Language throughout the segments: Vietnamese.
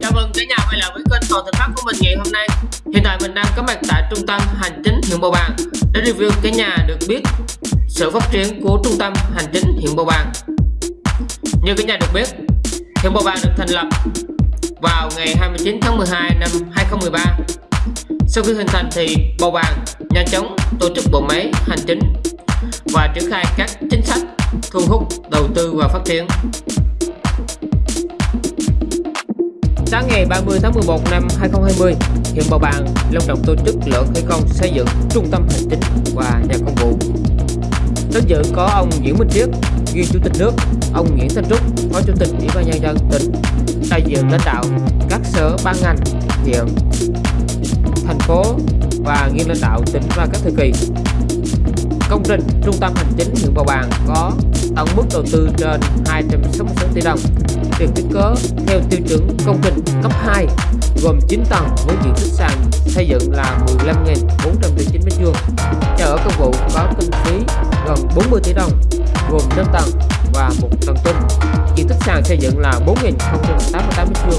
Chào mừng cả nhà quay lại với kênh Toàn Thành Pháp của mình ngày hôm nay. Hiện tại mình đang có mặt tại trung tâm hành chính huyện Bầu Bàng để review cả nhà được biết sự phát triển của trung tâm hành chính huyện Bầu Bàng. Như cả nhà được biết, huyện Bầu Bàng được thành lập vào ngày 29 tháng 12 năm 2013. Sau khi hình thành thì Bầu Bàng nhanh chóng tổ chức bộ máy hành chính và triển khai các chính sách thu hút đầu tư và phát triển. Sáng ngày 30 tháng 11 năm 2020, huyện Bầu Bàng long trọng tổ chức lễ khởi công xây dựng trung tâm hành chính và nhà công vụ. Đến dự có ông Nguyễn Minh Triết, nguyên chủ tịch nước, ông Nguyễn Thanh Trúc, phó chủ tịch ủy ban nhân dân tỉnh, đại diện lãnh đạo các sở ban ngành, huyện, thành phố và nguyên lãnh đạo tỉnh và các thời kỳ. Công trình trung tâm hành chính huyện Bầu Bàng có tổng mức đầu tư trên 266 tỷ đồng được thiết kế theo tiêu chuẩn công trình cấp 2 gồm 9 tầng với diện tích sàn xây dựng là 15.409 m2. Nhà ở công vụ có kinh phí gần 40 tỷ đồng gồm 5 tầng và một tầng tung. Diện tích sàn xây dựng là 4.088 m2.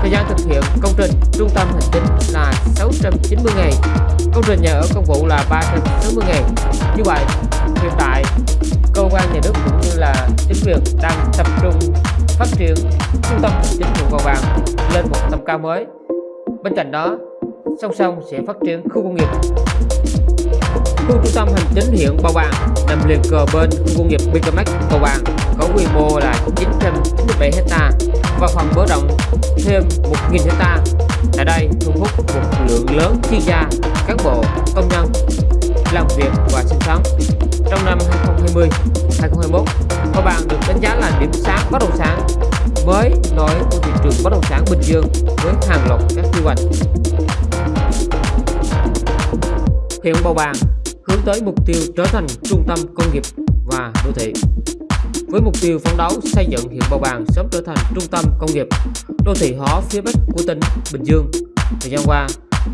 Thời gian thực hiện công trình trung tâm hành chính là 690 ngày, công trình nhà ở công vụ là 360 ngày. Như vậy, hiện tại cơ quan nhà nước cũng như là chính quyền đang tập trung phát triển trung tâm chính huyện cầu Bàng lên một tầm cao mới. Bên cạnh đó, song song sẽ phát triển khu công nghiệp. Khu trung tâm hành chính huyện bao Bàng nằm liền cờ bên khu công nghiệp Bicamax cầu Bàng có quy mô là 997 ha và phần mở rộng thêm 1.000 ha. Tại đây thu hút một lượng lớn chuyên gia, cán bộ, công nhân làm việc và sinh sống. Trong năm 2020, 2021, và bạn được đánh giá là điểm sáng bất động sản mới nổi của thị trường bất động sản Bình Dương với hàng loạt các quy hoạch. Hiện Bầu Bàng hướng tới mục tiêu trở thành trung tâm công nghiệp và đô thị. Với mục tiêu phấn đấu xây dựng huyện Bầu Bàng sớm trở thành trung tâm công nghiệp, đô thị hóa phía Bắc của tỉnh Bình Dương. Thời gian qua,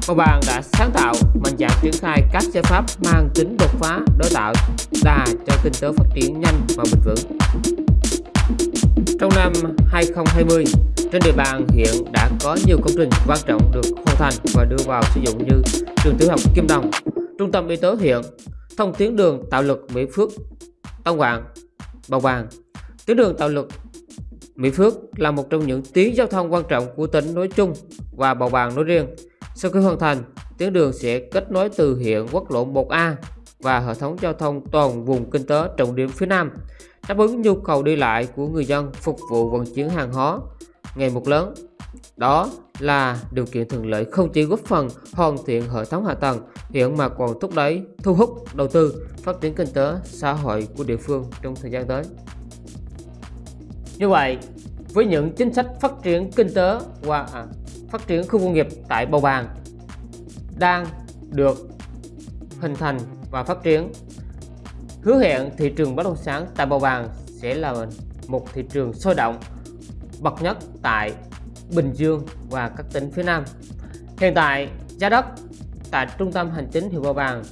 Bầu Bàng đã sáng tạo, mạnh dạn triển khai các giải pháp mang tính đột phá đối tạo đà cho kinh tế phát triển nhanh và bền vững. Trong năm 2020, trên địa bàn huyện đã có nhiều công trình quan trọng được hoàn thành và đưa vào sử dụng như trường tiểu học Kim Đồng, trung tâm y tế huyện, thông tuyến đường tạo lực Mỹ Phước, Tân Quảng, Bầu Bàng. Tuyến đường tạo lực Mỹ Phước là một trong những tuyến giao thông quan trọng của tỉnh nói chung và Bầu Bàng nói riêng. Sau khi hoàn thành, tuyến đường sẽ kết nối từ hiện quốc lộ 1A và hệ thống giao thông toàn vùng kinh tế trọng điểm phía Nam, đáp ứng nhu cầu đi lại của người dân phục vụ vận chuyển hàng hóa ngày một lớn. Đó là điều kiện thuận lợi không chỉ góp phần hoàn thiện hệ thống hạ tầng hiện mà còn thúc đẩy thu hút đầu tư phát triển kinh tế xã hội của địa phương trong thời gian tới. Như vậy, với những chính sách phát triển kinh tế và à, phát triển khu công nghiệp tại Bầu Bàng đang được hình thành và phát triển hứa hẹn thị trường bất động sản tại Bầu Bàng sẽ là một thị trường sôi động bậc nhất tại Bình Dương và các tỉnh phía Nam. Hiện tại giá đất tại trung tâm hành chính huyện Bầu Bàng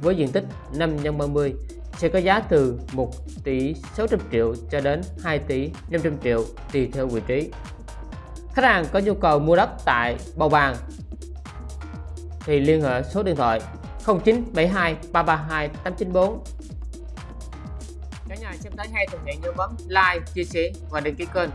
với diện tích 5 x 30 sẽ có giá từ 1 tỷ 600 triệu cho đến 2 tỷ 500 triệu tùy theo vị trí. Khách hàng có nhu cầu mua đất tại Bầu Bàng thì liên hệ số điện thoại 0972 332 894. Cả nhà xem thấy hay thì hãy nhớ bấm like, chia sẻ và đăng ký kênh